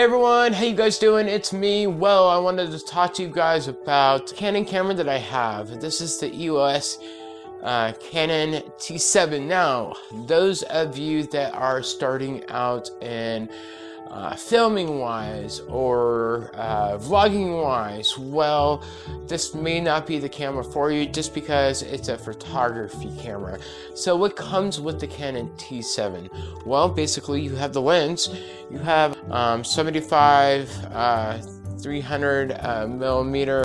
Hey everyone, how you guys doing? It's me. Well, I wanted to talk to you guys about Canon camera that I have. This is the EOS uh, Canon T7. Now, those of you that are starting out in uh, filming wise or uh, vlogging wise, well, this may not be the camera for you just because it's a photography camera. So what comes with the Canon T7? Well, basically you have the lens, you have um, 75, uh, 300 uh, millimeter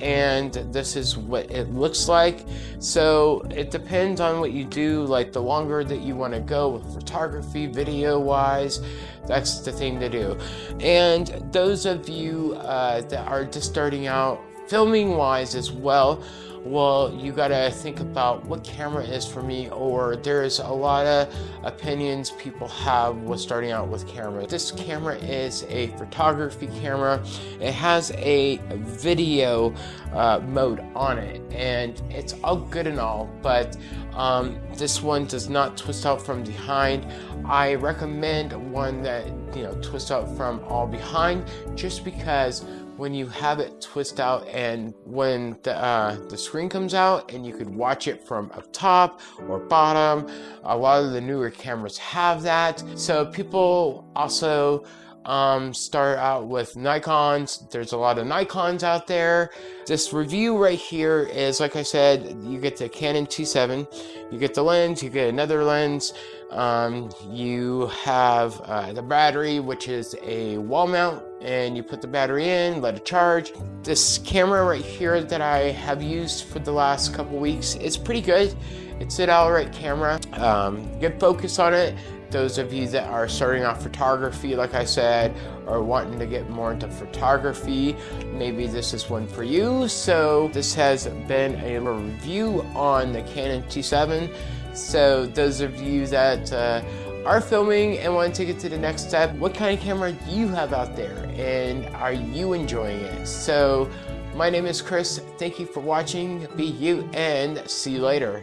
and this is what it looks like. So it depends on what you do. Like the longer that you want to go with photography video wise that's the thing to do. And those of you uh, that are just starting out filming wise as well well, you gotta think about what camera is for me, or there's a lot of opinions people have with starting out with camera. This camera is a photography camera. It has a video uh, mode on it, and it's all good and all, but um, this one does not twist out from behind. I recommend one that, you know, twists out from all behind just because when you have it twist out and when the, uh, the screen comes out and you could watch it from up top or bottom. A lot of the newer cameras have that. So people also um, start out with Nikons. There's a lot of Nikons out there. This review right here is, like I said, you get the Canon T7, you get the lens, you get another lens, um, you have uh, the battery, which is a wall mount and you put the battery in, let it charge. This camera right here that I have used for the last couple weeks, it's pretty good. It's an alright camera. Um, good focus on it. Those of you that are starting off photography, like I said, or wanting to get more into photography, maybe this is one for you. So this has been a review on the Canon T7. So those of you that uh, are filming and want to take it to the next step, what kind of camera do you have out there and are you enjoying it? So my name is Chris. Thank you for watching. Be you and see you later.